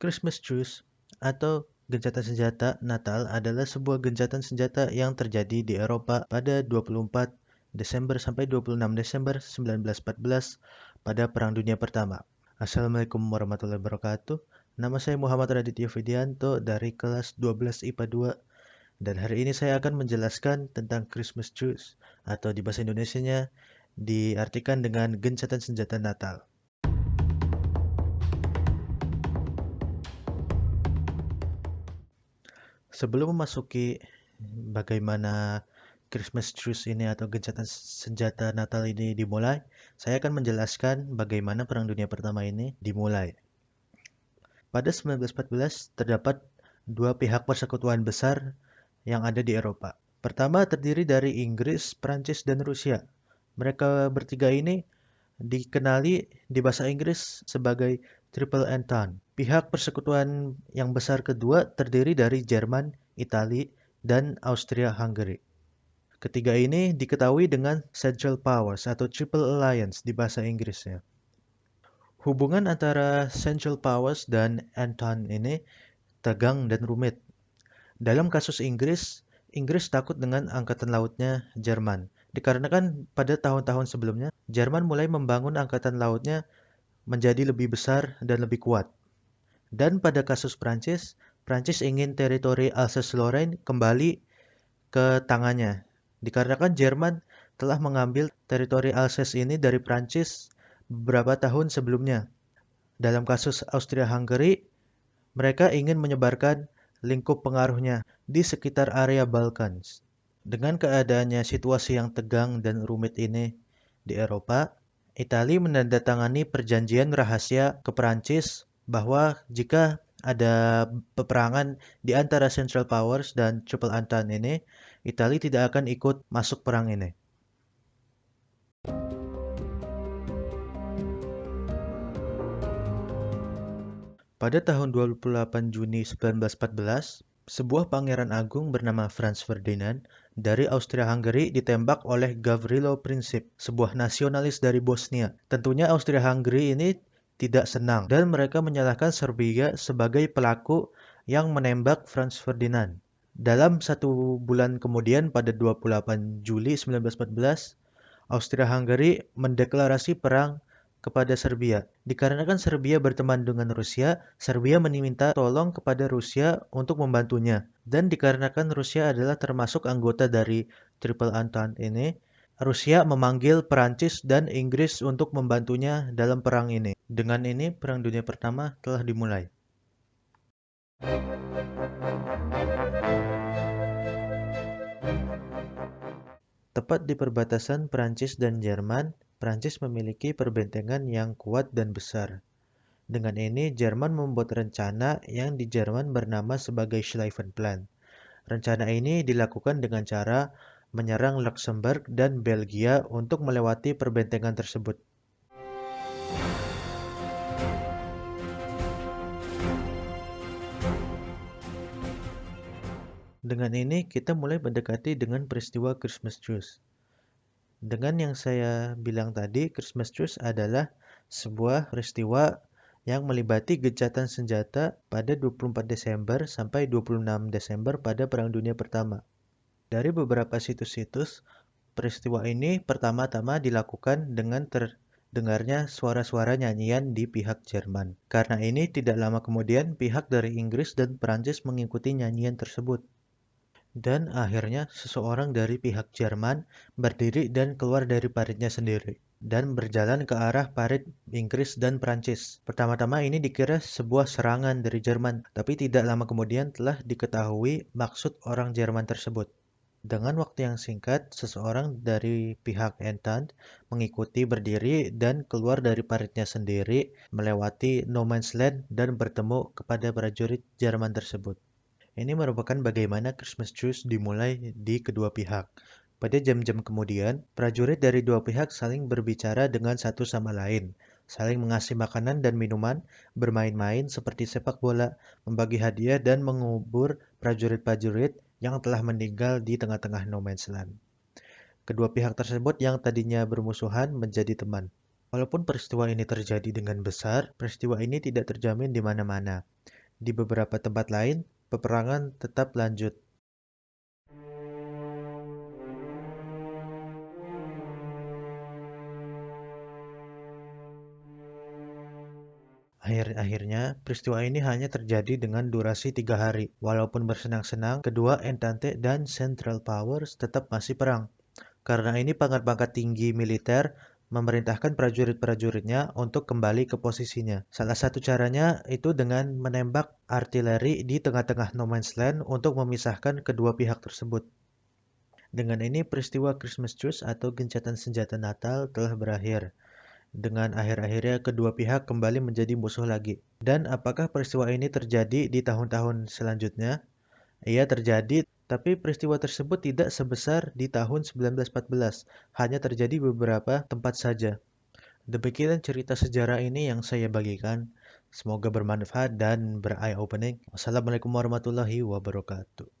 Christmas Truce atau gencatan senjata Natal adalah sebuah gencatan senjata yang terjadi di Eropa pada 24 Desember sampai 26 Desember 1914 pada Perang Dunia Pertama. Assalamualaikum warahmatullahi wabarakatuh. Nama saya Muhammad Raditya Fidianto dari kelas 12 IPA 2 dan hari ini saya akan menjelaskan tentang Christmas Truce atau di bahasa Indonesianya diartikan dengan gencatan senjata Natal. Sebelum memasuki bagaimana Christmas truce ini atau gencatan senjata Natal ini dimulai, saya akan menjelaskan bagaimana Perang Dunia Pertama ini dimulai. Pada 1914 terdapat dua pihak persekutuan besar yang ada di Eropa. Pertama terdiri dari Inggris, Prancis, dan Rusia. Mereka bertiga ini dikenali di bahasa Inggris sebagai Triple Entente. Pihak persekutuan yang besar kedua terdiri dari Jerman, Italia, dan Austria-Hungary. Ketiga ini diketahui dengan Central Powers atau Triple Alliance di bahasa Inggrisnya. Hubungan antara Central Powers dan Entente ini tegang dan rumit. Dalam kasus Inggris, Inggris takut dengan angkatan lautnya Jerman. Dikarenakan pada tahun-tahun sebelumnya, Jerman mulai membangun angkatan lautnya menjadi lebih besar dan lebih kuat. Dan pada kasus Prancis, Prancis ingin teritori Alsace-Lorraine kembali ke tangannya. Dikarenakan Jerman telah mengambil teritori Alsace ini dari Prancis beberapa tahun sebelumnya. Dalam kasus Austria-Hungary, mereka ingin menyebarkan lingkup pengaruhnya di sekitar area Balkans. Dengan keadaannya situasi yang tegang dan rumit ini di Eropa, Italia menandatangani perjanjian rahasia ke Prancis bahwa jika ada peperangan di antara Central Powers dan Triple Entente ini, Italia tidak akan ikut masuk perang ini. Pada tahun 28 Juni 1914, sebuah pangeran agung bernama Franz Ferdinand dari Austria-Hungary ditembak oleh Gavrilo Princip, sebuah nasionalis dari Bosnia. Tentunya Austria-Hungary ini tidak senang dan mereka menyalahkan Serbia sebagai pelaku yang menembak Franz Ferdinand. Dalam satu bulan kemudian pada 28 Juli 1914, Austria-Hungary mendeklarasi perang kepada Serbia. Dikarenakan Serbia berteman dengan Rusia, Serbia meminta tolong kepada Rusia untuk membantunya. Dan dikarenakan Rusia adalah termasuk anggota dari Triple Entente ini, Rusia memanggil Perancis dan Inggris untuk membantunya dalam perang ini. Dengan ini, Perang Dunia Pertama telah dimulai. Tepat di perbatasan Perancis dan Jerman, Perancis memiliki perbentengan yang kuat dan besar. Dengan ini, Jerman membuat rencana yang di Jerman bernama sebagai Schlieffen-Plan. Rencana ini dilakukan dengan cara menyerang Luxembourg dan Belgia untuk melewati perbentengan tersebut. Dengan ini, kita mulai mendekati dengan peristiwa Christmas Truce. Dengan yang saya bilang tadi, Christmas Truce adalah sebuah peristiwa yang melibati gencatan senjata pada 24 Desember sampai 26 Desember pada Perang Dunia Pertama. Dari beberapa situs-situs, peristiwa ini pertama-tama dilakukan dengan terdengarnya suara-suara nyanyian di pihak Jerman. Karena ini, tidak lama kemudian pihak dari Inggris dan Perancis mengikuti nyanyian tersebut. Dan akhirnya seseorang dari pihak Jerman berdiri dan keluar dari paritnya sendiri dan berjalan ke arah parit Inggris dan Prancis. Pertama-tama ini dikira sebuah serangan dari Jerman, tapi tidak lama kemudian telah diketahui maksud orang Jerman tersebut. Dengan waktu yang singkat, seseorang dari pihak Entente mengikuti berdiri dan keluar dari paritnya sendiri, melewati no man's land dan bertemu kepada prajurit Jerman tersebut. Ini merupakan bagaimana Christmas truce dimulai di kedua pihak. Pada jam-jam kemudian, prajurit dari dua pihak saling berbicara dengan satu sama lain, saling mengasih makanan dan minuman, bermain-main seperti sepak bola, membagi hadiah, dan mengubur prajurit-prajurit yang telah meninggal di tengah-tengah no man's land. Kedua pihak tersebut yang tadinya bermusuhan menjadi teman. Walaupun peristiwa ini terjadi dengan besar, peristiwa ini tidak terjamin di mana-mana. Di beberapa tempat lain, peperangan tetap lanjut. Akhir-akhirnya, peristiwa ini hanya terjadi dengan durasi tiga hari. Walaupun bersenang-senang, kedua Entente dan Central Powers tetap masih perang. Karena ini pangkat-pangkat tinggi militer memerintahkan prajurit-prajuritnya untuk kembali ke posisinya. Salah satu caranya itu dengan menembak artileri di tengah-tengah no man's land untuk memisahkan kedua pihak tersebut. Dengan ini peristiwa Christmas Truce atau gencatan senjata Natal telah berakhir. Dengan akhir-akhirnya kedua pihak kembali menjadi musuh lagi. Dan apakah peristiwa ini terjadi di tahun-tahun selanjutnya? Ia terjadi, tapi peristiwa tersebut tidak sebesar di tahun 1914, hanya terjadi beberapa tempat saja. Demikian cerita sejarah ini yang saya bagikan. Semoga bermanfaat dan ber-eye opening. Wassalamualaikum warahmatullahi wabarakatuh.